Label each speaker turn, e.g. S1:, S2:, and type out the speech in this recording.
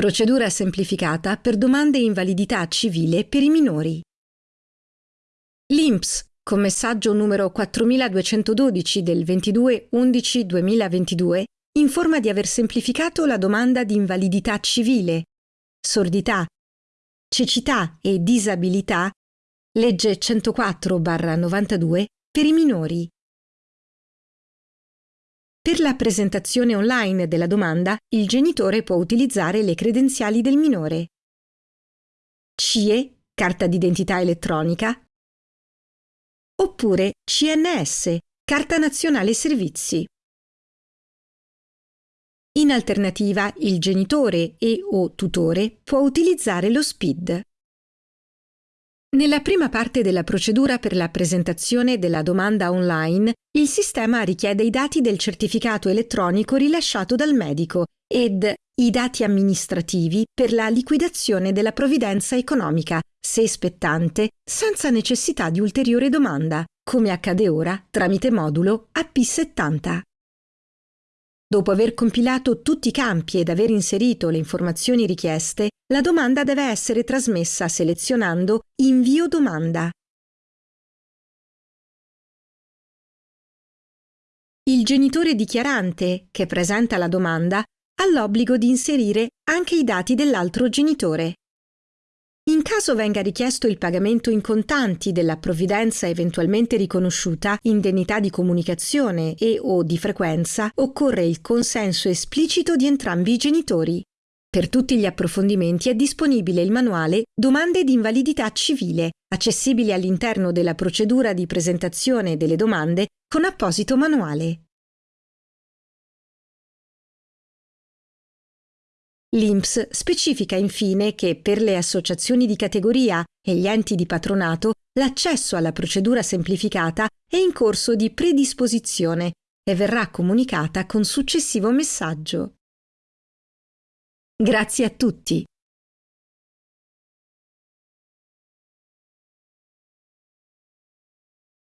S1: Procedura semplificata per domande invalidità civile per i minori. L'INPS, con messaggio numero 4212 del 22-11-2022, informa di aver semplificato la domanda di invalidità civile, sordità, cecità e disabilità, legge 104-92, per i minori. Per la presentazione online della domanda, il genitore può utilizzare le credenziali del minore. CIE, carta d'identità elettronica, oppure CNS, carta nazionale servizi. In alternativa, il genitore e o tutore può utilizzare lo SPID. Nella prima parte della procedura per la presentazione della domanda online, il sistema richiede i dati del certificato elettronico rilasciato dal medico ed i dati amministrativi per la liquidazione della provvidenza economica, se spettante, senza necessità di ulteriore domanda, come accade ora tramite modulo AP70. Dopo aver compilato tutti i campi ed aver inserito le informazioni richieste, la domanda deve essere trasmessa selezionando Invio domanda. Il genitore dichiarante, che presenta la domanda, ha l'obbligo di inserire anche i dati dell'altro genitore. In caso venga richiesto il pagamento in contanti della provvidenza eventualmente riconosciuta, indennità di comunicazione e o di frequenza, occorre il consenso esplicito di entrambi i genitori. Per tutti gli approfondimenti è disponibile il manuale Domande di invalidità civile, accessibile all'interno della procedura di presentazione delle domande con apposito manuale. L'INPS specifica infine che per le associazioni di categoria e gli enti di patronato l'accesso alla procedura semplificata è in corso di predisposizione e verrà comunicata con successivo messaggio. Grazie a tutti.